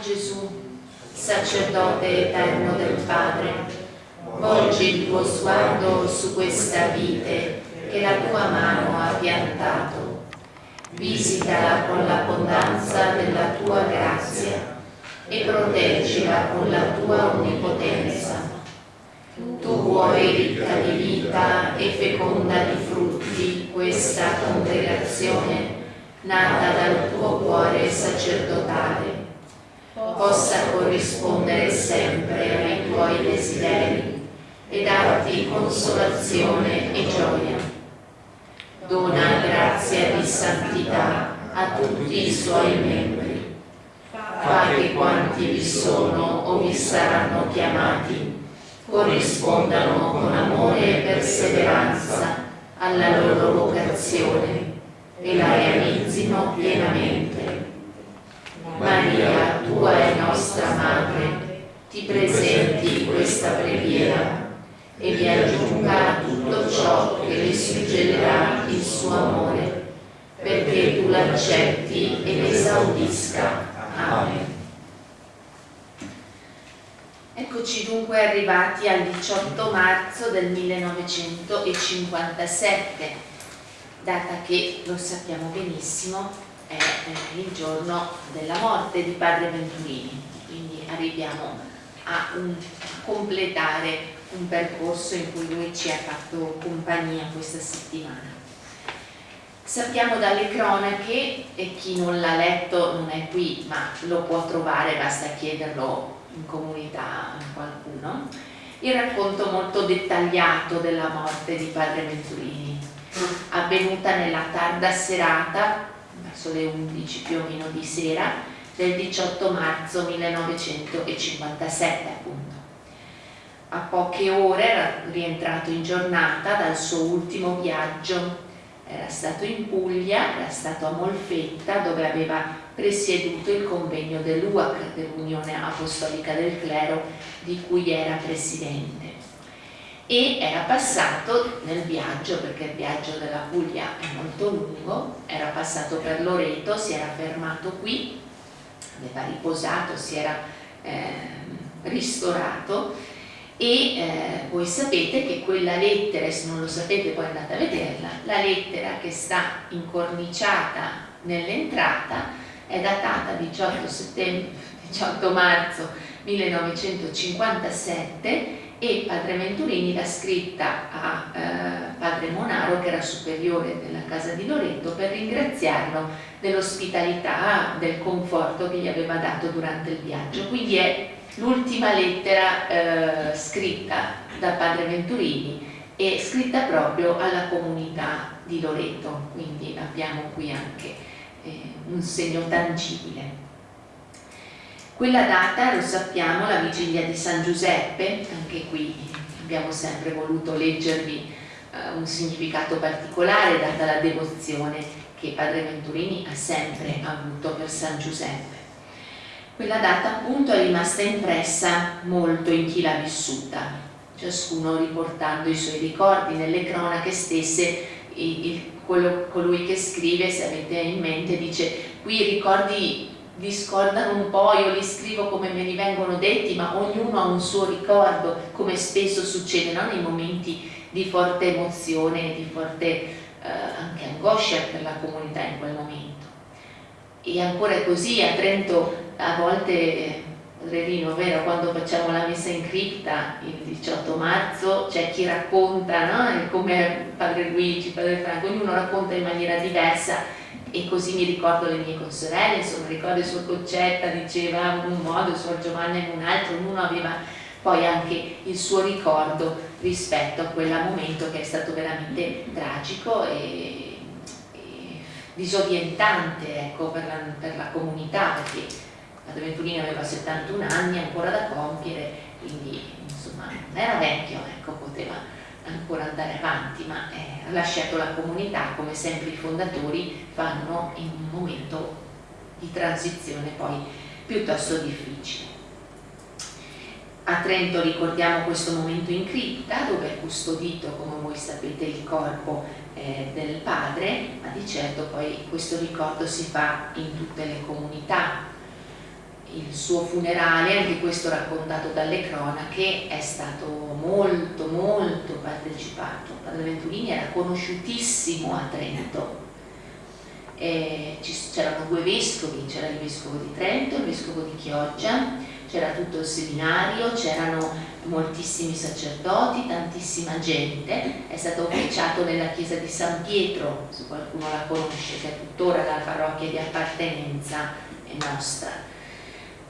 Gesù, sacerdote eterno del Padre, volgi il tuo sguardo su questa vite che la tua mano ha piantato. Visitala con l'abbondanza della tua grazia e proteggila con la tua onnipotenza. Tu vuoi ricca di vita e feconda di frutti questa congregazione nata dal tuo cuore sacerdotale possa corrispondere sempre ai tuoi desideri e darti consolazione e gioia. Dona grazia di santità a tutti i suoi membri. Fa che quanti vi sono o vi saranno chiamati corrispondano con amore e perseveranza alla loro vocazione e la realizzino pienamente. Maria, tua e nostra Madre, ti presenti questa preghiera e vi aggiunga tutto ciò che le suggerirà il suo amore, perché tu l'accetti e l'esaudisca. Amen. Eccoci dunque arrivati al 18 marzo del 1957, data che, lo sappiamo benissimo, è il giorno della morte di padre Venturini, quindi arriviamo a, un, a completare un percorso in cui lui ci ha fatto compagnia questa settimana. Sappiamo dalle cronache, e chi non l'ha letto non è qui, ma lo può trovare, basta chiederlo in comunità qualcuno, il racconto molto dettagliato della morte di padre Venturini, avvenuta nella tarda serata, verso le 11 più o meno di sera, del 18 marzo 1957 appunto. A poche ore era rientrato in giornata dal suo ultimo viaggio, era stato in Puglia, era stato a Molfetta dove aveva presieduto il convegno dell'UAC, dell'Unione Apostolica del Clero, di cui era presidente. E era passato nel viaggio, perché il viaggio della Puglia è molto lungo, era passato per Loreto, si era fermato qui, aveva riposato, si era eh, ristorato e eh, voi sapete che quella lettera, se non lo sapete poi andate a vederla, la lettera che sta incorniciata nell'entrata è datata 18, 18 marzo 1957 e Padre Venturini l'ha scritta a eh, Padre Monaro che era superiore della casa di Loreto per ringraziarlo dell'ospitalità, del conforto che gli aveva dato durante il viaggio. Quindi è l'ultima lettera eh, scritta da Padre Venturini e scritta proprio alla comunità di Loreto, quindi abbiamo qui anche eh, un segno tangibile. Quella data, lo sappiamo, la vigilia di San Giuseppe, anche qui abbiamo sempre voluto leggervi eh, un significato particolare data la devozione che Padre Venturini ha sempre avuto per San Giuseppe. Quella data appunto è rimasta impressa molto in chi l'ha vissuta, ciascuno riportando i suoi ricordi nelle cronache stesse, il, il quello, colui che scrive, se avete in mente, dice qui i ricordi discordano un po', io li scrivo come me li vengono detti, ma ognuno ha un suo ricordo, come spesso succede no? nei momenti di forte emozione, di forte eh, anche angoscia per la comunità in quel momento. E ancora è così, a Trento a volte Rerino, vero, quando facciamo la messa in cripta il 18 marzo c'è chi racconta, no? come padre Luigi, padre Franco, ognuno racconta in maniera diversa e così mi ricordo le mie consorelle, insomma ricordo il suo Concetta diceva in un modo, il suo Giovanni in un altro, ognuno aveva poi anche il suo ricordo rispetto a quel momento che è stato veramente tragico e, e disorientante ecco, per, la, per la comunità perché Padre Venturini aveva 71 anni ancora da compiere, quindi insomma era vecchio, ecco, poteva ancora andare avanti, ma eh, lasciato la comunità come sempre i fondatori fanno in un momento di transizione poi piuttosto difficile. A Trento ricordiamo questo momento in cripta dove è custodito, come voi sapete, il corpo eh, del padre, ma di certo poi questo ricordo si fa in tutte le comunità il suo funerale, anche questo raccontato dalle cronache, è stato molto molto partecipato. Padre Venturini era conosciutissimo a Trento. C'erano due vescovi, c'era il vescovo di Trento, il vescovo di Chioggia, c'era tutto il seminario, c'erano moltissimi sacerdoti, tantissima gente, è stato officiato nella chiesa di San Pietro, se qualcuno la conosce, che è tuttora la parrocchia di appartenenza nostra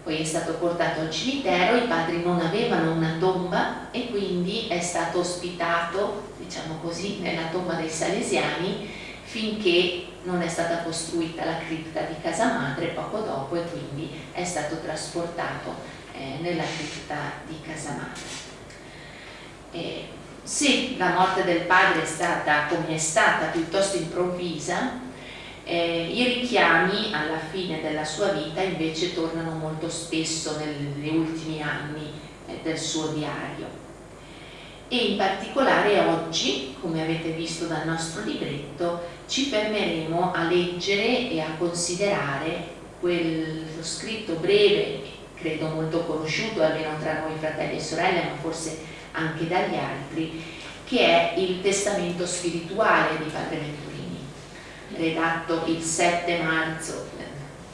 poi è stato portato al cimitero, i padri non avevano una tomba e quindi è stato ospitato, diciamo così, nella tomba dei Salesiani finché non è stata costruita la cripta di casa madre poco dopo e quindi è stato trasportato eh, nella cripta di casa madre. E se la morte del padre è stata, come è stata, piuttosto improvvisa, eh, I richiami alla fine della sua vita invece tornano molto spesso negli ultimi anni eh, del suo diario. E in particolare oggi, come avete visto dal nostro libretto, ci fermeremo a leggere e a considerare quello scritto breve, credo molto conosciuto almeno tra noi fratelli e sorelle, ma forse anche dagli altri, che è il testamento spirituale di Padre Ventura redatto il 7 marzo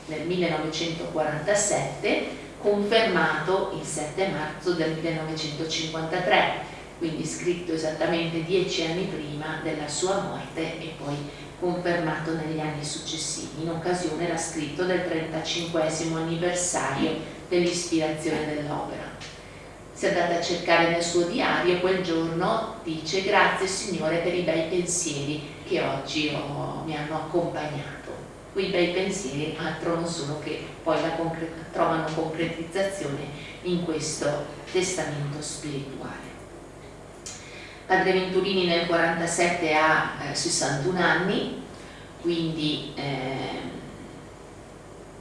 del 1947, confermato il 7 marzo del 1953, quindi scritto esattamente dieci anni prima della sua morte e poi confermato negli anni successivi. In occasione era scritto del 35 anniversario dell'ispirazione dell'opera. Se andate a cercare nel suo diario, quel giorno dice grazie Signore per i bei pensieri che oggi ho, mi hanno accompagnato. Quei bei pensieri altro non sono che poi concre trovano concretizzazione in questo testamento spirituale. Padre Venturini nel 47 ha eh, 61 anni, quindi eh,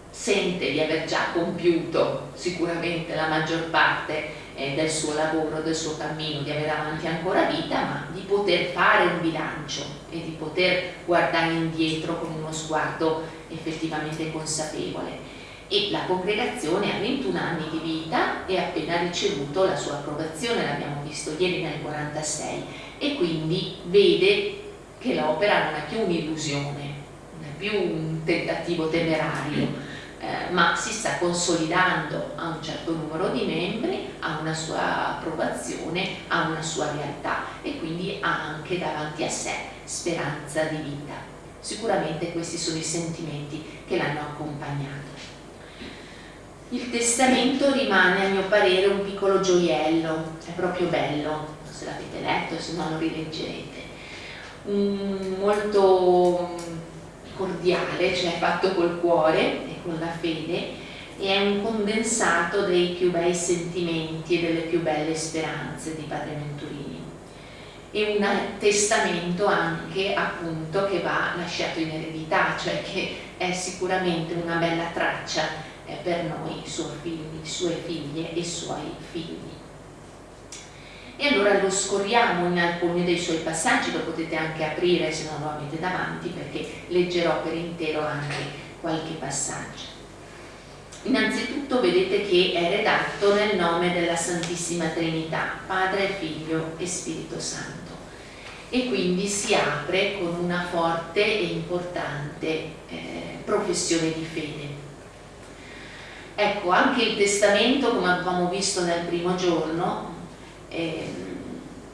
sente di aver già compiuto sicuramente la maggior parte eh, del suo lavoro, del suo cammino, di avere avanti ancora vita, ma di poter fare un bilancio e di poter guardare indietro con uno sguardo effettivamente consapevole. E la congregazione ha 21 anni di vita e ha appena ricevuto la sua approvazione, l'abbiamo visto ieri nel 46, e quindi vede che l'opera non è più un'illusione, non è più un tentativo temerario, eh, ma si sta consolidando a un certo numero di membri, ha una sua approvazione, ha una sua realtà e quindi ha anche davanti a sé speranza di vita. Sicuramente questi sono i sentimenti che l'hanno accompagnato. Il testamento rimane a mio parere un piccolo gioiello, è proprio bello, se l'avete letto, se no lo rileggerete. Un, molto cordiale, cioè fatto col cuore, con la fede e è un condensato dei più bei sentimenti e delle più belle speranze di Padre Venturini e un testamento anche appunto che va lasciato in eredità, cioè che è sicuramente una bella traccia eh, per noi, suoi figli, sue figlie e suoi figli. E allora lo scorriamo in alcuni dei suoi passaggi, lo potete anche aprire se non lo avete davanti perché leggerò per intero anche qualche passaggio. Innanzitutto vedete che è redatto nel nome della Santissima Trinità, Padre, Figlio e Spirito Santo e quindi si apre con una forte e importante eh, professione di fede. Ecco, anche il testamento, come abbiamo visto nel primo giorno, eh,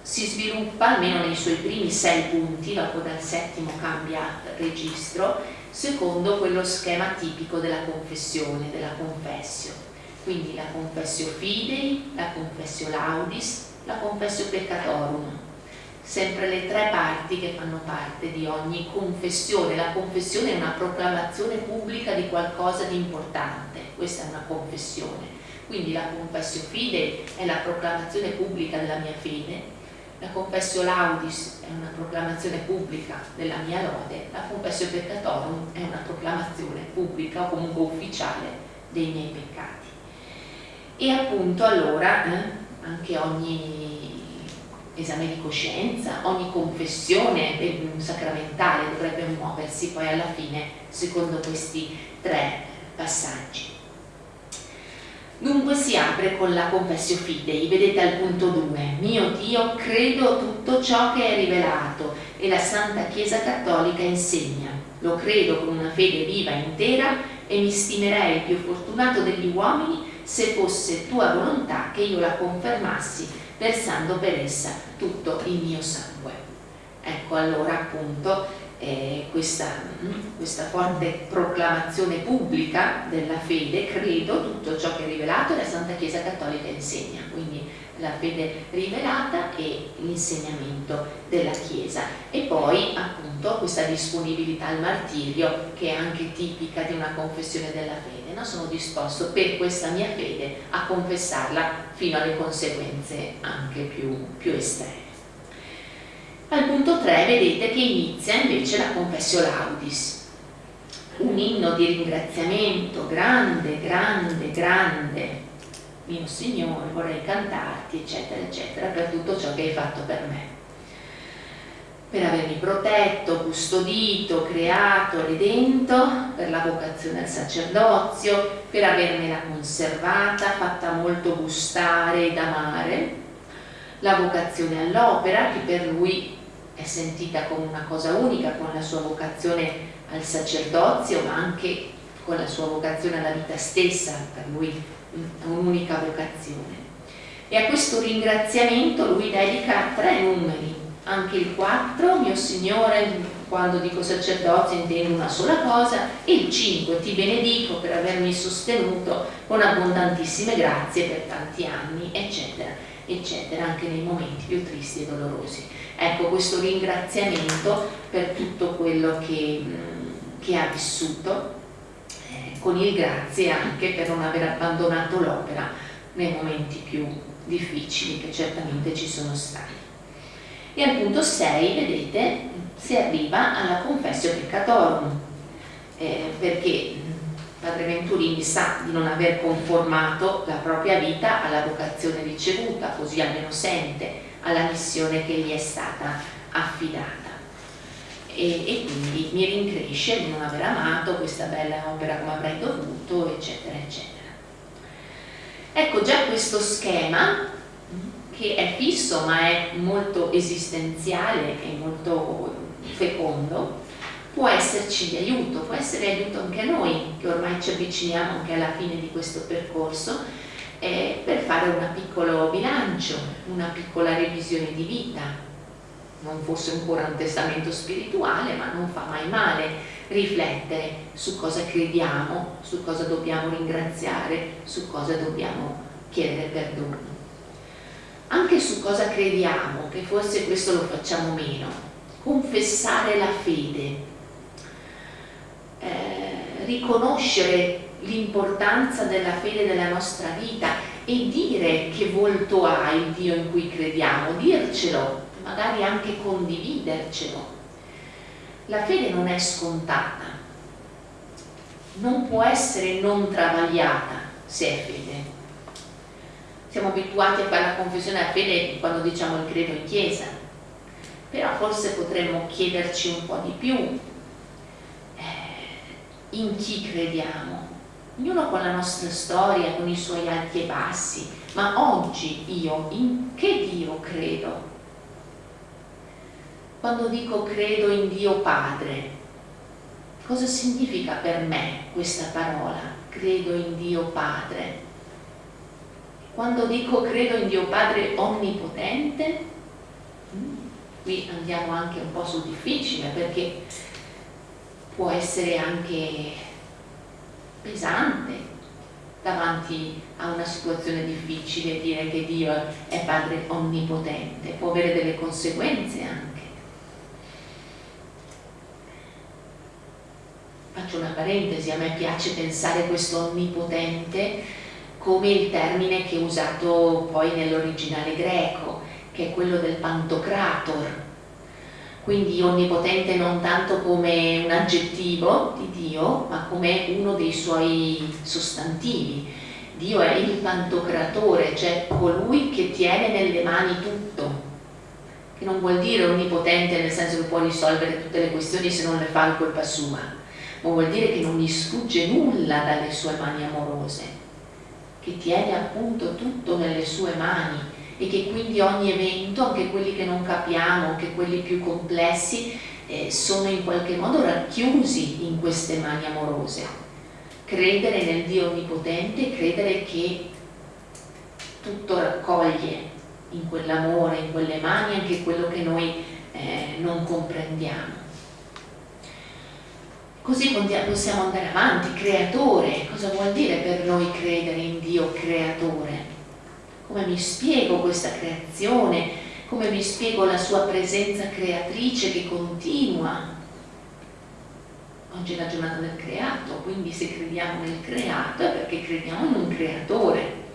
si sviluppa almeno nei suoi primi sei punti, dopo dal settimo cambia registro, secondo quello schema tipico della confessione, della confessio. Quindi la confessio fidei, la confessio laudis, la confessio peccatorum. Sempre le tre parti che fanno parte di ogni confessione. La confessione è una proclamazione pubblica di qualcosa di importante, questa è una confessione. Quindi la confessio fidei è la proclamazione pubblica della mia fede, la confessio laudis è una proclamazione pubblica della mia lode, la confessio peccatorum è una proclamazione pubblica o comunque ufficiale dei miei peccati. E appunto allora eh, anche ogni esame di coscienza, ogni confessione sacramentale dovrebbe muoversi poi alla fine secondo questi tre passaggi. Dunque si apre con la Confessio Fidei, vedete al punto 2, mio Dio, credo tutto ciò che è rivelato e la Santa Chiesa Cattolica insegna. Lo credo con una fede viva e intera e mi stimerei più fortunato degli uomini se fosse tua volontà che io la confermassi versando per essa tutto il mio sangue. Ecco allora appunto eh, questa, questa, forte proclamazione pubblica della fede, credo tutto ciò che è rivelato la Santa Chiesa Cattolica insegna, quindi la fede rivelata e l'insegnamento della Chiesa e poi appunto questa disponibilità al martirio che è anche tipica di una confessione della fede, no? sono disposto per questa mia fede a confessarla fino alle conseguenze anche più, più estreme. Al punto 3 vedete che inizia invece la Confessio Laudis, un inno di ringraziamento grande, grande, grande. Mio Signore, vorrei cantarti, eccetera, eccetera, per tutto ciò che hai fatto per me. Per avermi protetto, custodito, creato, redento, per la vocazione al sacerdozio, per avermela conservata, fatta molto gustare ed amare, la vocazione all'opera che per lui è sentita come una cosa unica con la sua vocazione al sacerdozio ma anche con la sua vocazione alla vita stessa, per lui un'unica vocazione. E a questo ringraziamento lui dedica tre numeri, anche il 4, mio Signore, quando dico sacerdozio intendo una sola cosa, e il 5, ti benedico per avermi sostenuto con abbondantissime grazie per tanti anni, eccetera, eccetera, anche nei momenti più tristi e dolorosi. Ecco, questo ringraziamento per tutto quello che, che ha vissuto, eh, con il grazie anche per non aver abbandonato l'opera nei momenti più difficili che certamente ci sono stati. E al punto 6, vedete, si arriva alla confessio peccatorum, eh, perché Padre Venturini sa di non aver conformato la propria vita alla vocazione ricevuta, così almeno sente, alla missione che gli è stata affidata. E, e, quindi mi rincresce di non aver amato questa bella opera come avrei dovuto, eccetera, eccetera. Ecco già questo schema che è fisso ma è molto esistenziale e molto fecondo, può esserci di aiuto, può essere di aiuto anche a noi che ormai ci avviciniamo anche alla fine di questo percorso eh, per fare un piccolo bilancio, una piccola revisione di vita. Non fosse ancora un testamento spirituale, ma non fa mai male riflettere su cosa crediamo, su cosa dobbiamo ringraziare, su cosa dobbiamo chiedere perdono. Anche su cosa crediamo, che forse questo lo facciamo meno, confessare la fede, eh, riconoscere l'importanza della fede nella nostra vita e dire che volto ha il Dio in cui crediamo, dircelo, magari anche condividercelo. La fede non è scontata, non può essere non travagliata se è fede. Siamo abituati a fare la confessione a fede quando diciamo il credo in chiesa, però forse potremmo chiederci un po' di più in chi crediamo, ognuno con la nostra storia, con i suoi alti e bassi, ma oggi io in che Dio credo? Quando dico credo in Dio Padre, cosa significa per me questa parola? Credo in Dio Padre. Quando dico credo in Dio Padre onnipotente, mm, qui andiamo anche un po' sul difficile perché può essere anche pesante davanti a una situazione difficile dire che Dio è Padre onnipotente, può avere delle conseguenze anche. Faccio una parentesi, a me piace pensare questo onnipotente come il termine che è usato poi nell'originale greco, che è quello del pantocrator, quindi onnipotente non tanto come un aggettivo di Dio, ma come uno dei suoi sostantivi. Dio è il pantocratore, cioè colui che tiene nelle mani tutto, che non vuol dire onnipotente nel senso che può risolvere tutte le questioni se non le fa in colpa sua, ma vuol dire che non gli sfugge nulla dalle sue mani amorose, che tiene appunto tutto nelle sue mani e che quindi ogni evento, anche quelli che non capiamo, anche quelli più complessi, eh, sono in qualche modo racchiusi in queste mani amorose. Credere nel Dio Onnipotente, credere che tutto raccoglie in quell'amore, in quelle mani, anche quello che noi eh, non comprendiamo. Così possiamo andare avanti, creatore, cosa vuol dire per noi credere in Dio creatore? Come mi spiego questa creazione? Come mi spiego la sua presenza creatrice che continua? Oggi è la giornata del creato, quindi se crediamo nel creato è perché crediamo in un creatore.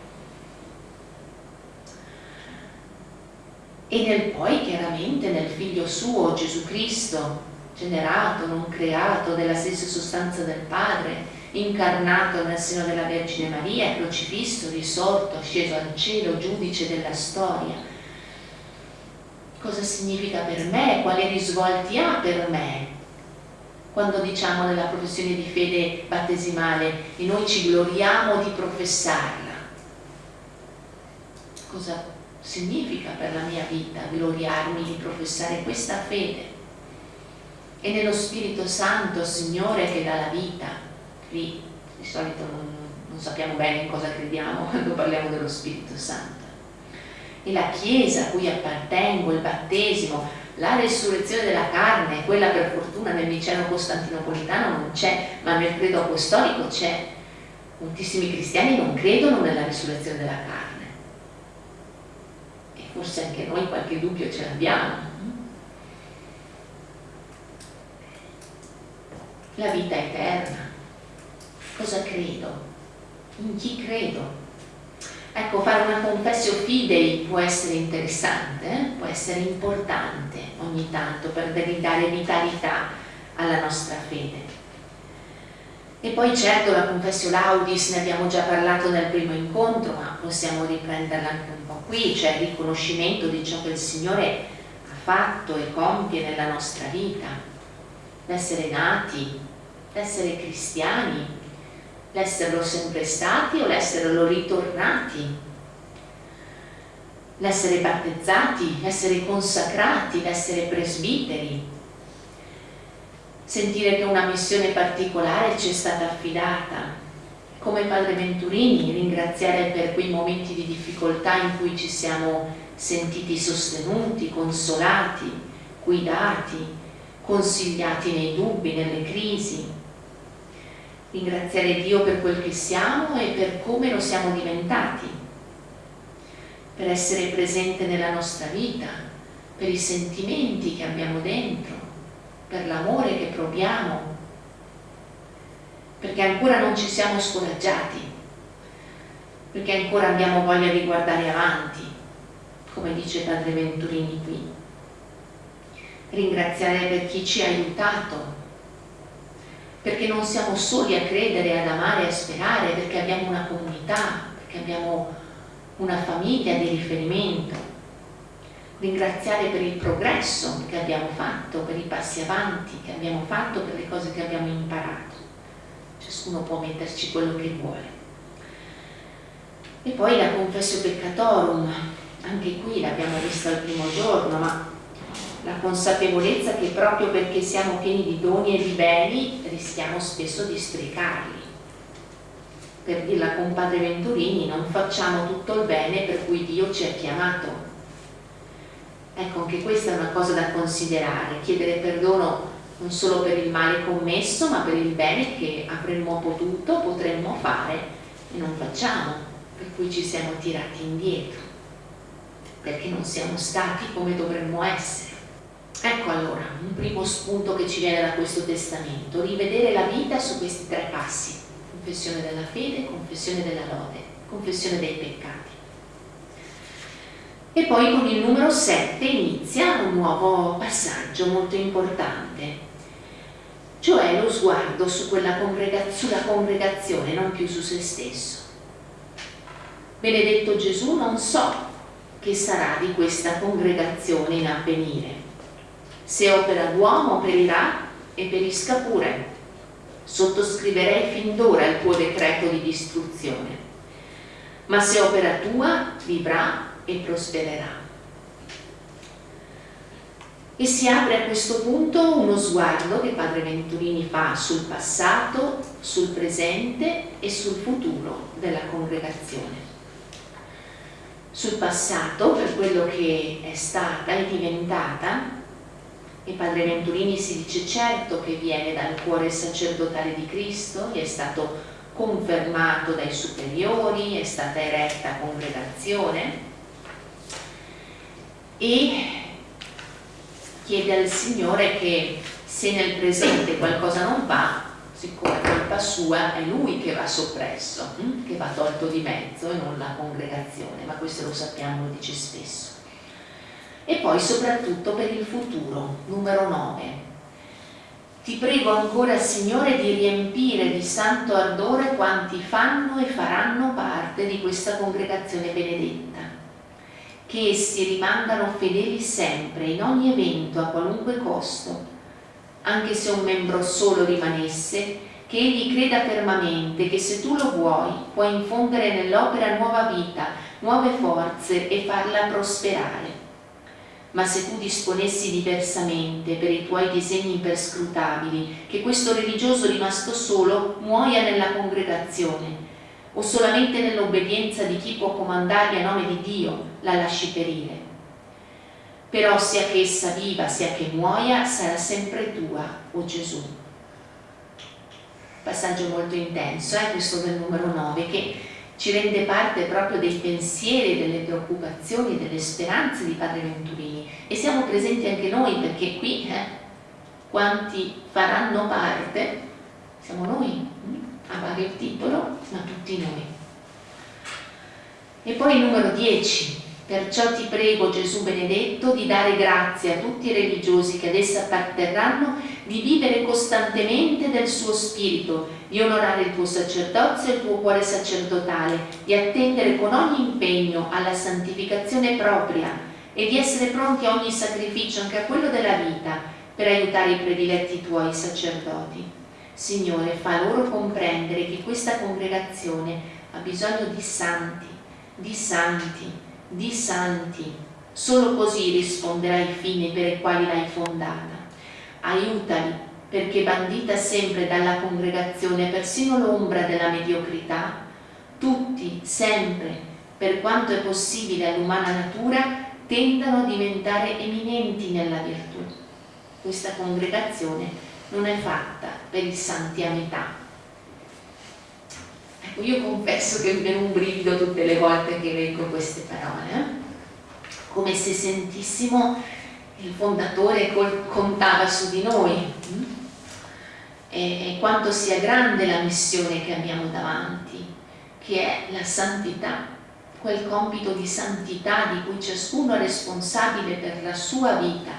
E nel poi chiaramente nel figlio suo Gesù Cristo, generato, non creato, della stessa sostanza del Padre, incarnato nel seno della Vergine Maria, crocifisso, risorto, sceso al cielo, giudice della storia. Cosa significa per me? Quali risvolti ha per me? Quando diciamo nella professione di fede battesimale e noi ci gloriamo di professarla. Cosa significa per la mia vita gloriarmi di professare questa fede? E nello Spirito Santo, Signore, che dà la vita, lì di solito non, non sappiamo bene in cosa crediamo quando parliamo dello Spirito Santo. E la Chiesa a cui appartengo, il battesimo, la resurrezione della carne, quella per fortuna nel miceno costantinopolitano non c'è, ma nel credo apostolico c'è. Moltissimi cristiani non credono nella risurrezione della carne. E forse anche noi qualche dubbio ce l'abbiamo. La vita eterna cosa credo, in chi credo. Ecco, fare una confessio fidei può essere interessante, eh? può essere importante ogni tanto per dare vitalità alla nostra fede. E poi certo la confessio laudis, ne abbiamo già parlato nel primo incontro, ma possiamo riprenderla anche un po' qui, cioè il riconoscimento di ciò che il Signore ha fatto e compie nella nostra vita, l'essere nati, l'essere cristiani, l'esserlo sempre stati o l'esserlo ritornati, l'essere battezzati, l'essere consacrati, l'essere presbiteri, sentire che una missione particolare ci è stata affidata, come Padre Venturini, ringraziare per quei momenti di difficoltà in cui ci siamo sentiti sostenuti, consolati, guidati, consigliati nei dubbi, nelle crisi, ringraziare Dio per quel che siamo e per come lo siamo diventati, per essere presente nella nostra vita, per i sentimenti che abbiamo dentro, per l'amore che proviamo, perché ancora non ci siamo scoraggiati, perché ancora abbiamo voglia di guardare avanti, come dice Padre Venturini qui. Ringraziare per chi ci ha aiutato perché non siamo soli a credere, ad amare, a sperare, perché abbiamo una comunità, perché abbiamo una famiglia di riferimento. Ringraziare per il progresso che abbiamo fatto, per i passi avanti che abbiamo fatto, per le cose che abbiamo imparato. Ciascuno può metterci quello che vuole. E poi la confessio peccatorum, anche qui l'abbiamo vista il primo giorno, ma la consapevolezza che proprio perché siamo pieni di doni e di beni rischiamo spesso di sprecarli. Per dirla con Padre Venturini, non facciamo tutto il bene per cui Dio ci ha chiamato. Ecco, anche questa è una cosa da considerare, chiedere perdono non solo per il male commesso, ma per il bene che avremmo potuto, potremmo fare e non facciamo, per cui ci siamo tirati indietro, perché non siamo stati come dovremmo essere. Ecco allora un primo spunto che ci viene da questo testamento, rivedere la vita su questi tre passi, confessione della fede, confessione della lode, confessione dei peccati. E poi con il numero 7 inizia un nuovo passaggio molto importante, cioè lo sguardo congrega sulla congregazione, non più su se stesso. Benedetto Gesù, non so che sarà di questa congregazione in avvenire se opera d'uomo perirà e perisca pure. Sottoscriverei fin d'ora il tuo decreto di distruzione. ma se opera tua vivrà e prospererà. E si apre a questo punto uno sguardo che Padre Venturini fa sul passato, sul presente e sul futuro della congregazione. Sul passato, per quello che è stata e diventata, e Padre Venturini si dice certo che viene dal cuore sacerdotale di Cristo, gli è stato confermato dai superiori, è stata eretta congregazione e chiede al Signore che se nel presente qualcosa non va, siccome è colpa sua, è lui che va soppresso, hm? che va tolto di mezzo e non la congregazione, ma questo lo sappiamo, lo dice spesso. E poi soprattutto per il futuro, numero 9. Ti prego ancora, Signore, di riempire di santo ardore quanti fanno e faranno parte di questa congregazione benedetta, che essi rimangano fedeli sempre, in ogni evento, a qualunque costo, anche se un membro solo rimanesse, che egli creda fermamente che se tu lo vuoi puoi infondere nell'opera nuova vita, nuove forze e farla prosperare ma se tu disponessi diversamente per i tuoi disegni imperscrutabili che questo religioso rimasto solo muoia nella congregazione o solamente nell'obbedienza di chi può comandargli a nome di Dio la lasci perire. Però sia che essa viva sia che muoia sarà sempre tua, o oh Gesù. Passaggio molto intenso, eh, questo del numero 9, che ci rende parte proprio dei pensieri, delle preoccupazioni, delle speranze di Padre Venturini e siamo presenti anche noi perché qui eh, quanti faranno parte siamo noi, hm? a vario titolo, ma tutti noi. E poi il numero 10, Perciò ti prego, Gesù benedetto, di dare grazie a tutti i religiosi che ad essa apparterranno, di vivere costantemente del suo spirito, di onorare il tuo sacerdozio e il tuo cuore sacerdotale, di attendere con ogni impegno alla santificazione propria e di essere pronti a ogni sacrificio, anche a quello della vita, per aiutare i prediletti tuoi sacerdoti. Signore, fa loro comprendere che questa congregazione ha bisogno di santi, di santi, di santi. Solo così risponderà ai fini per i quali l'hai fondata. Aiutali, perché bandita sempre dalla congregazione persino l'ombra della mediocrità, tutti, sempre, per quanto è possibile all'umana natura, tendano a diventare eminenti nella virtù. Questa congregazione non è fatta per i santi a Ecco, io confesso che mi viene un brivido tutte le volte che leggo queste parole, eh? come se sentissimo il fondatore contava su di noi hm? e, e quanto sia grande la missione che abbiamo davanti, che è la santità, quel compito di santità di cui ciascuno è responsabile per la sua vita,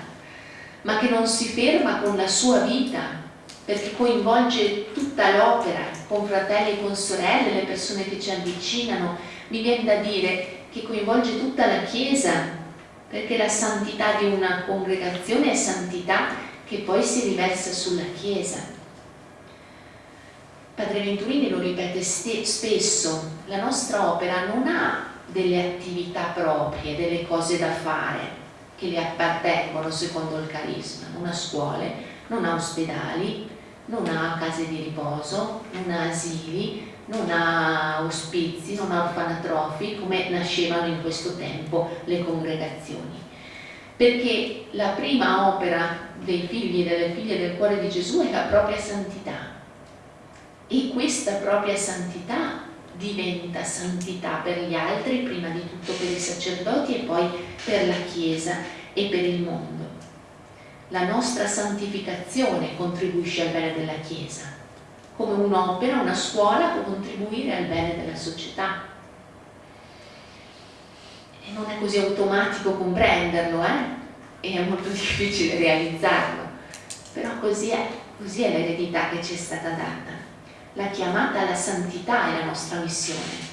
ma che non si ferma con la sua vita, perché coinvolge tutta l'opera, con fratelli e con sorelle, le persone che ci avvicinano, mi viene da dire che coinvolge tutta la Chiesa, perché la santità di una congregazione è santità che poi si riversa sulla Chiesa. Padre Venturini lo ripete spesso, la nostra opera non ha delle attività proprie, delle cose da fare che le appartengono secondo il carisma, non ha scuole, non ha ospedali, non ha case di riposo, non ha asili, non ha ospizi, non ha orfanatrofi come nascevano in questo tempo le congregazioni. Perché la prima opera dei figli e delle figlie del cuore di Gesù è la propria santità. E questa propria santità diventa santità per gli altri, prima di tutto per i sacerdoti e poi per la Chiesa e per il mondo. La nostra santificazione contribuisce al bene della Chiesa, come un'opera, una scuola può contribuire al bene della società. E non è così automatico comprenderlo, eh? E è molto difficile realizzarlo, però così è, così è l'eredità che ci è stata data. La chiamata alla santità è la nostra missione.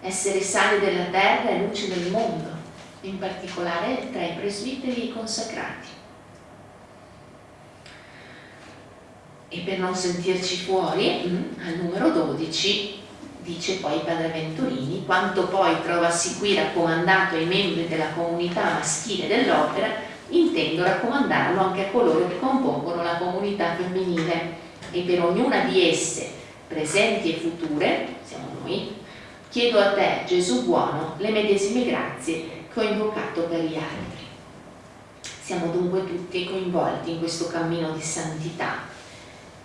Essere sale della terra e luce del mondo, in particolare tra i presbiteri e i consacrati. E per non sentirci fuori, mm, al numero 12 dice poi Padre Venturini, quanto poi trovasi qui raccomandato ai membri della comunità maschile dell'opera, intendo raccomandarlo anche a coloro che compongono la comunità femminile. E per ognuna di esse, presenti e future, siamo noi, chiedo a te, Gesù buono, le medesime grazie che ho invocato per gli altri. Siamo dunque tutti coinvolti in questo cammino di santità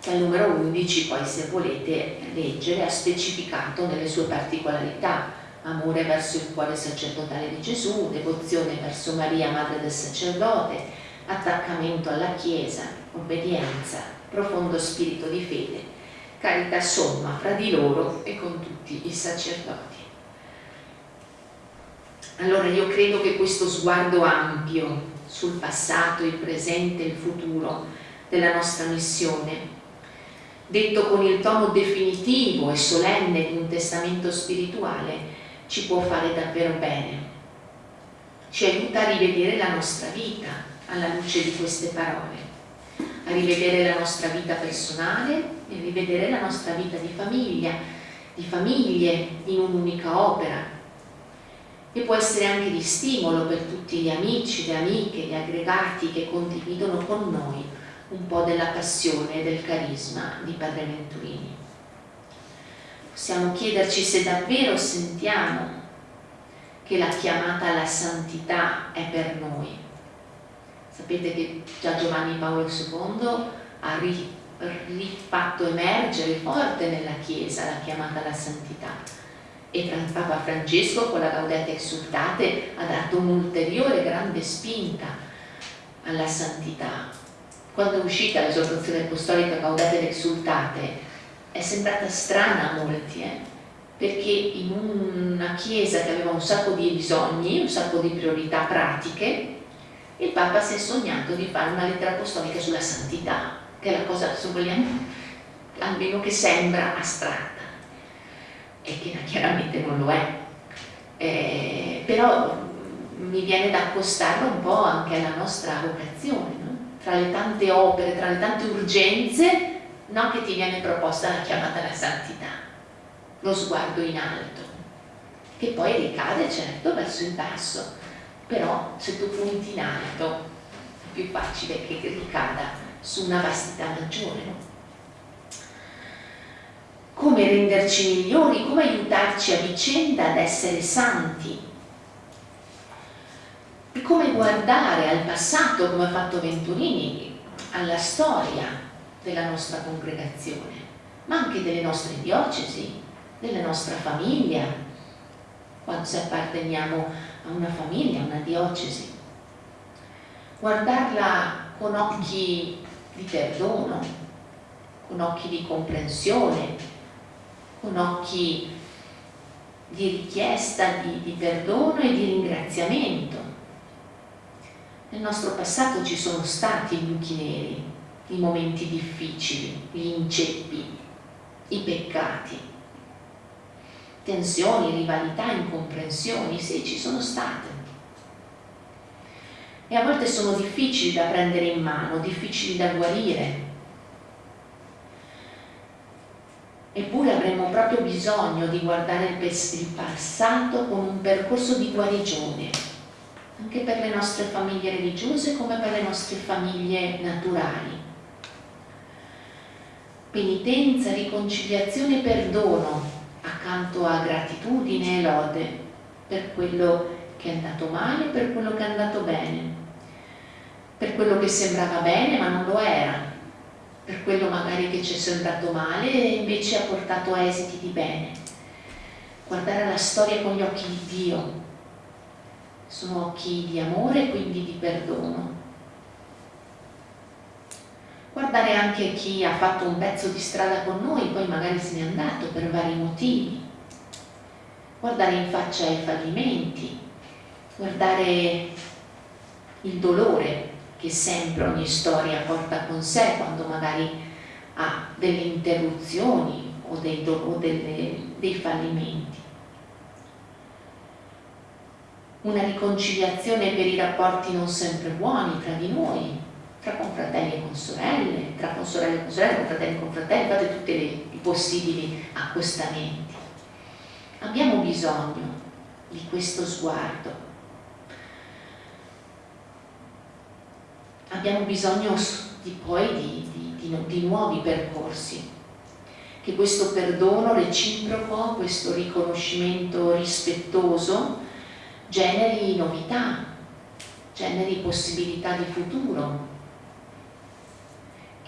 che al numero 11 poi se volete leggere ha specificato nelle sue particolarità amore verso il cuore sacerdotale di Gesù, devozione verso Maria, madre del sacerdote, attaccamento alla Chiesa, obbedienza, profondo spirito di fede, carità somma fra di loro e con tutti i sacerdoti. Allora io credo che questo sguardo ampio sul passato, il presente e il futuro della nostra missione detto con il tono definitivo e solenne di un testamento spirituale, ci può fare davvero bene. Ci aiuta a rivedere la nostra vita alla luce di queste parole, a rivedere la nostra vita personale e rivedere la nostra vita di famiglia, di famiglie in un'unica opera. E può essere anche di stimolo per tutti gli amici, le amiche, gli aggregati che condividono con noi un po' della passione e del carisma di Padre Venturini. Possiamo chiederci se davvero sentiamo che la chiamata alla santità è per noi. Sapete che già Giovanni Paolo II ha rifatto emergere forte nella Chiesa la chiamata alla santità e Papa Francesco con la Gaudete Exultate ha dato un'ulteriore grande spinta alla santità quando è uscita l'esortazione apostolica Gaudate ed Exultate è sembrata strana a molti, eh? perché in una chiesa che aveva un sacco di bisogni, un sacco di priorità pratiche, il Papa si è sognato di fare una lettera apostolica sulla santità, che è la cosa, se vogliamo, almeno che sembra astratta, e che chiaramente non lo è. Eh, però mi viene da accostarlo un po' anche alla nostra vocazione, tra le tante opere, tra le tante urgenze, no, che ti viene proposta la chiamata alla santità, lo sguardo in alto, che poi ricade certo verso il basso, però se tu punti in alto è più facile che ricada su una vastità maggiore. Come renderci migliori, come aiutarci a vicenda ad essere santi, come guardare al passato, come ha fatto Venturini, alla storia della nostra congregazione, ma anche delle nostre diocesi, della nostra famiglia, quando se apparteniamo a una famiglia, a una diocesi. Guardarla con occhi di perdono, con occhi di comprensione, con occhi di richiesta di, di perdono e di ringraziamento nel nostro passato ci sono stati i buchi neri, i momenti difficili, gli inceppi, i peccati, tensioni, rivalità, incomprensioni, sì, ci sono state. E a volte sono difficili da prendere in mano, difficili da guarire. Eppure avremmo proprio bisogno di guardare il passato con un percorso di guarigione, anche per le nostre famiglie religiose come per le nostre famiglie naturali. Penitenza, riconciliazione e perdono accanto a gratitudine e lode per quello che è andato male e per quello che è andato bene, per quello che sembrava bene ma non lo era, per quello magari che ci è sembrato male e invece ha portato a esiti di bene. Guardare la storia con gli occhi di Dio, sono occhi di amore e quindi di perdono. Guardare anche chi ha fatto un pezzo di strada con noi, poi magari se n'è andato per vari motivi. Guardare in faccia i fallimenti, guardare il dolore che sempre ogni storia porta con sé quando magari ha delle interruzioni o dei, o delle, dei fallimenti una riconciliazione per i rapporti non sempre buoni tra di noi, tra confratelli e con sorelle, tra con sorelle e con sorelle, con fratelli e con fratelli, fate tutti i possibili accostamenti. Abbiamo bisogno di questo sguardo. Abbiamo bisogno di, poi di, di, di nuovi percorsi, che questo perdono reciproco, questo riconoscimento rispettoso generi novità, generi possibilità di futuro,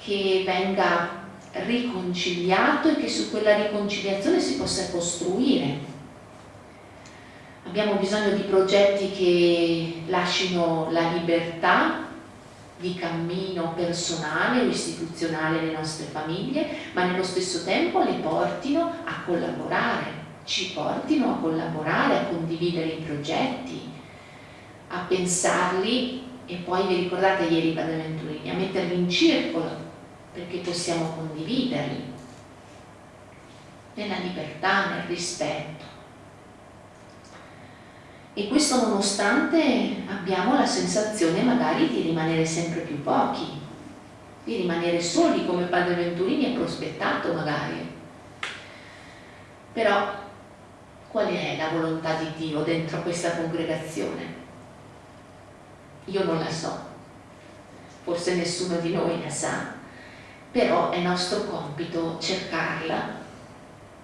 che venga riconciliato e che su quella riconciliazione si possa costruire. Abbiamo bisogno di progetti che lasciano la libertà di cammino personale o istituzionale alle nostre famiglie, ma nello stesso tempo le portino a collaborare, ci portino a collaborare, a condividere i progetti, a pensarli e poi vi ricordate ieri Padre Venturini, a metterli in circolo perché possiamo condividerli nella libertà, nel rispetto. E questo nonostante abbiamo la sensazione magari di rimanere sempre più pochi, di rimanere soli come Padre Venturini ha prospettato magari. Però qual è la volontà di Dio dentro questa congregazione? Io non la so, forse nessuno di noi la sa, però è nostro compito cercarla,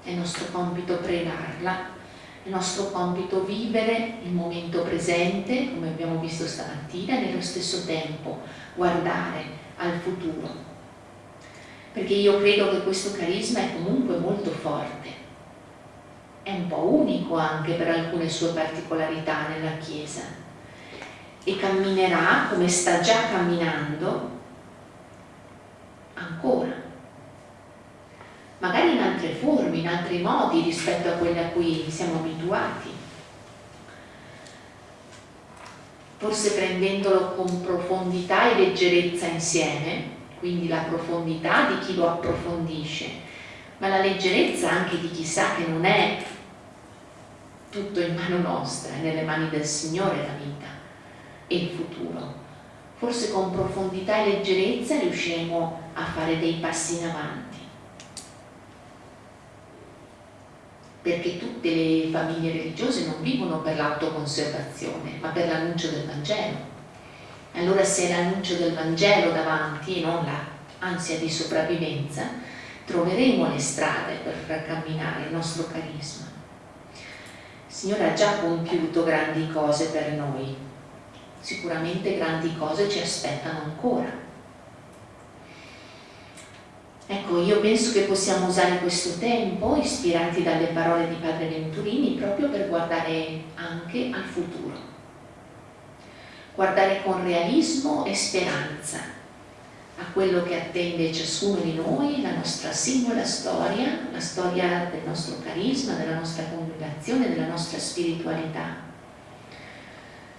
è nostro compito pregarla, è nostro compito vivere il momento presente, come abbiamo visto stamattina, e nello stesso tempo guardare al futuro. Perché io credo che questo carisma è comunque molto forte, è un po' unico anche per alcune sue particolarità nella Chiesa e camminerà come sta già camminando ancora, magari in altre forme, in altri modi rispetto a quelli a cui siamo abituati. Forse prendendolo con profondità e leggerezza insieme, quindi la profondità di chi lo approfondisce, ma la leggerezza anche di chi sa che non è tutto in mano nostra, nelle mani del Signore la vita e il futuro forse con profondità e leggerezza riusciremo a fare dei passi in avanti. Perché tutte le famiglie religiose non vivono per l'autoconservazione, ma per l'annuncio del Vangelo. Allora se è l'annuncio del Vangelo davanti e non l'ansia di sopravvivenza, troveremo le strade per far camminare il nostro carisma. Il Signore ha già compiuto grandi cose per noi, sicuramente grandi cose ci aspettano ancora. Ecco, io penso che possiamo usare questo tempo, ispirati dalle parole di Padre Venturini, proprio per guardare anche al futuro. Guardare con realismo e speranza a quello che attende ciascuno di noi, la nostra singola storia, la storia del nostro carisma, della nostra congregazione, della nostra spiritualità.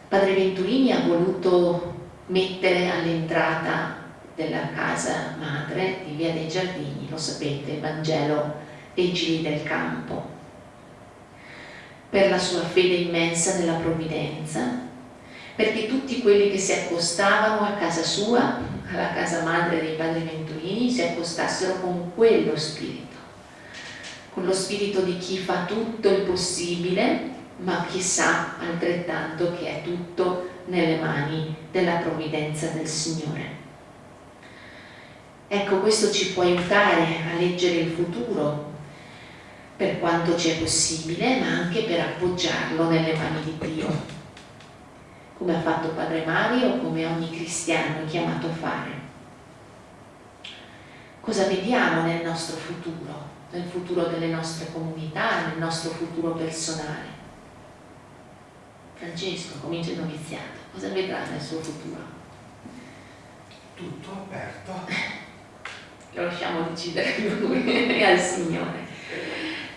Padre Venturini ha voluto mettere all'entrata della casa madre di Via dei Giardini, lo sapete, il Vangelo dei giri del campo, per la sua fede immensa nella provvidenza, perché tutti quelli che si accostavano a casa sua, alla casa madre dei Padri Venturini, si accostassero con quello spirito, con lo spirito di chi fa tutto il possibile ma chissà altrettanto che è tutto nelle mani della provvidenza del Signore. Ecco, questo ci può aiutare a leggere il futuro per quanto ci è possibile, ma anche per appoggiarlo nelle mani di Dio, come ha fatto Padre Mario, come ogni cristiano è chiamato a fare. Cosa vediamo nel nostro futuro, nel futuro delle nostre comunità, nel nostro futuro personale? Francesco comincia il noviziato, cosa vedrà nel suo futuro? Tutto aperto. Lo lasciamo decidere lui e al Signore.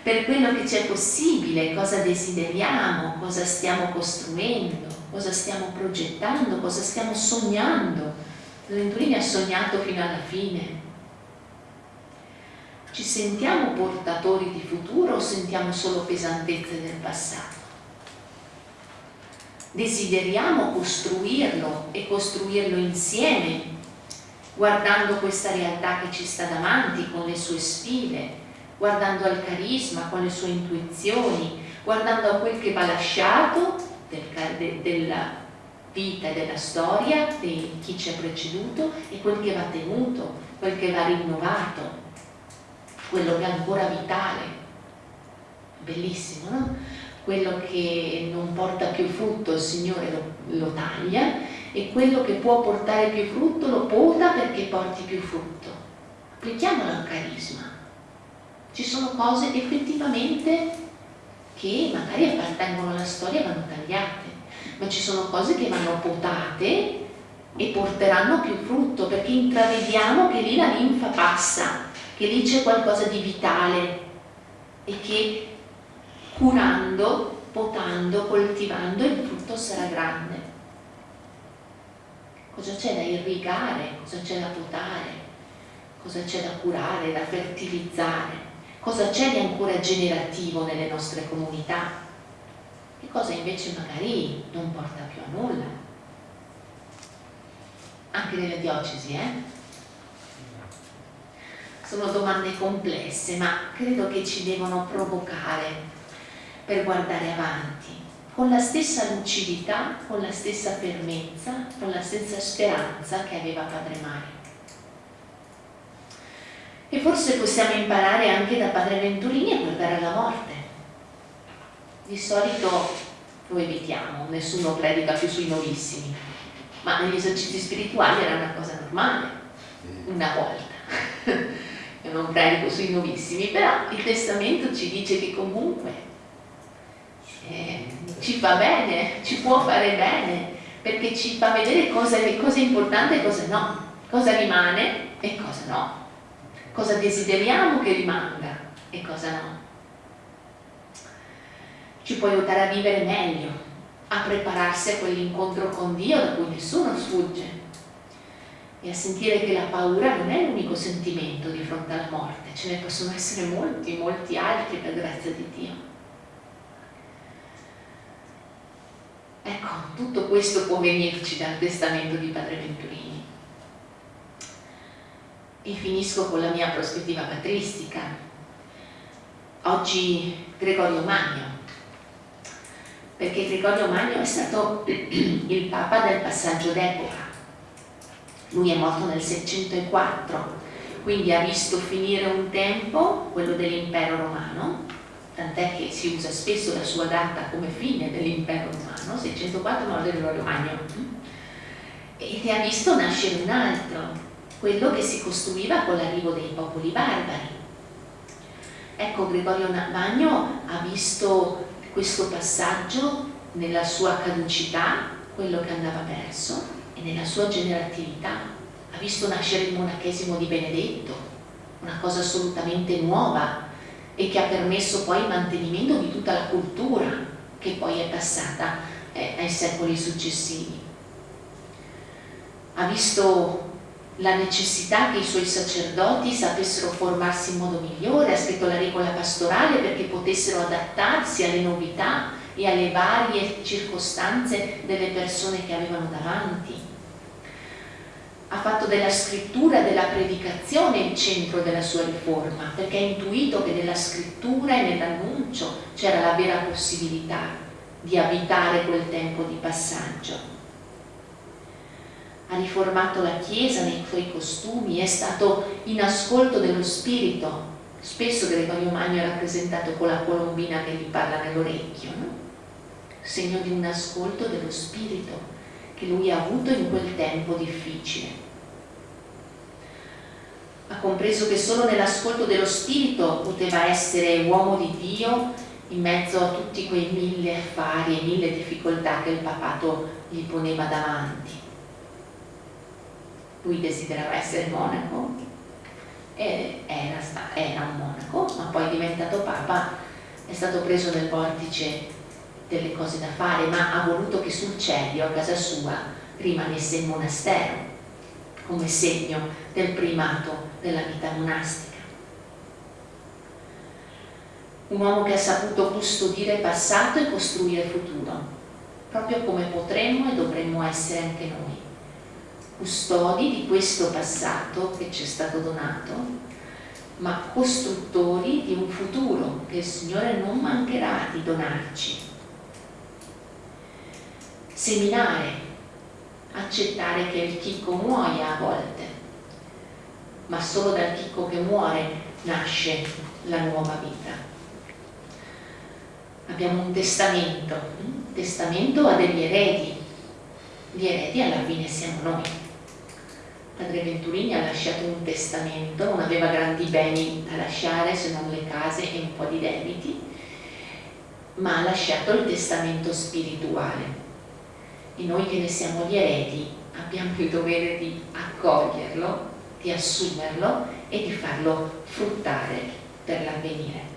Per quello che c'è possibile, cosa desideriamo, cosa stiamo costruendo, cosa stiamo progettando, cosa stiamo sognando. Venturini ha sognato fino alla fine. Ci sentiamo portatori di futuro o sentiamo solo pesantezze del passato? desideriamo costruirlo e costruirlo insieme, guardando questa realtà che ci sta davanti con le sue sfide, guardando al carisma con le sue intuizioni, guardando a quel che va lasciato del, de, della vita e della storia di chi ci ha preceduto e quel che va tenuto, quel che va rinnovato, quello che è ancora vitale. Bellissimo, no? Quello che non porta più frutto il Signore lo, lo taglia e quello che può portare più frutto lo pota perché porti più frutto. Applichiamolo al carisma. Ci sono cose effettivamente che magari appartengono alla storia e vanno tagliate, ma ci sono cose che vanno potate e porteranno più frutto perché intravediamo che lì la linfa passa, che lì c'è qualcosa di vitale e che curando, potando, coltivando il frutto sarà grande. Cosa c'è da irrigare, cosa c'è da potare, cosa c'è da curare, da fertilizzare? Cosa c'è di ancora generativo nelle nostre comunità e cosa invece magari non porta più a nulla. Anche nelle diocesi, eh? Sono domande complesse, ma credo che ci devono provocare per guardare avanti, con la stessa lucidità, con la stessa fermezza, con la stessa speranza che aveva Padre Mario. E forse possiamo imparare anche da Padre Venturini a guardare alla morte. Di solito lo evitiamo, nessuno predica più sui novissimi, ma negli esercizi spirituali era una cosa normale, una volta. Io non predico sui novissimi, però il testamento ci dice che comunque eh, ci fa bene, ci può fare bene, perché ci fa vedere cosa, cosa è importante e cosa no, cosa rimane e cosa no cosa desideriamo che rimanga e cosa no. Ci può aiutare a vivere meglio, a prepararsi a quell'incontro con Dio da cui nessuno sfugge e a sentire che la paura non è l'unico sentimento di fronte alla morte, ce ne possono essere molti, molti altri per grazia di Dio. Ecco, tutto questo può venirci dal testamento di Padre Venturini e finisco con la mia prospettiva patristica. Oggi Gregorio Magno, perché Gregorio Magno è stato il Papa del passaggio d'epoca. Lui è morto nel 604, quindi ha visto finire un tempo, quello dell'impero romano, tant'è che si usa spesso la sua data come fine dell'impero romano, 604 morte Gregorio Magno, e ne ha visto nascere un altro, quello che si costruiva con l'arrivo dei popoli barbari. Ecco, Gregorio Magno ha visto questo passaggio nella sua caducità, quello che andava perso, e nella sua generatività. Ha visto nascere il monachesimo di Benedetto, una cosa assolutamente nuova e che ha permesso poi il mantenimento di tutta la cultura che poi è passata eh, ai secoli successivi. Ha visto la necessità che i suoi sacerdoti sapessero formarsi in modo migliore, ha scritto la regola pastorale perché potessero adattarsi alle novità e alle varie circostanze delle persone che avevano davanti. Ha fatto della scrittura e della predicazione il centro della sua riforma, perché ha intuito che nella scrittura e nell'annuncio c'era la vera possibilità di abitare quel tempo di passaggio ha riformato la Chiesa nei suoi costumi, è stato in ascolto dello spirito. Spesso Gregorio Magno è rappresentato con la colombina che gli parla nell'orecchio, no? segno di un ascolto dello spirito che lui ha avuto in quel tempo difficile. Ha compreso che solo nell'ascolto dello spirito poteva essere uomo di Dio in mezzo a tutti quei mille affari e mille difficoltà che il papato gli poneva davanti lui desiderava essere monaco era, era un monaco, ma poi diventato papa è stato preso nel vortice delle cose da fare, ma ha voluto che sul Celio, a casa sua, rimanesse il monastero, come segno del primato della vita monastica. Un uomo che ha saputo custodire il passato e costruire il futuro, proprio come potremmo e dovremmo essere anche noi custodi di questo passato che ci è stato donato, ma costruttori di un futuro che il Signore non mancherà di donarci. Seminare, accettare che il chicco muoia a volte, ma solo dal chicco che muore nasce la nuova vita. Abbiamo un testamento, un testamento a degli eredi, gli eredi alla fine siamo noi Padre Venturini ha lasciato un testamento, non aveva grandi beni da lasciare se non le case e un po' di debiti, ma ha lasciato il testamento spirituale. E noi che ne siamo gli eredi abbiamo il dovere di accoglierlo, di assumerlo e di farlo fruttare per l'avvenire.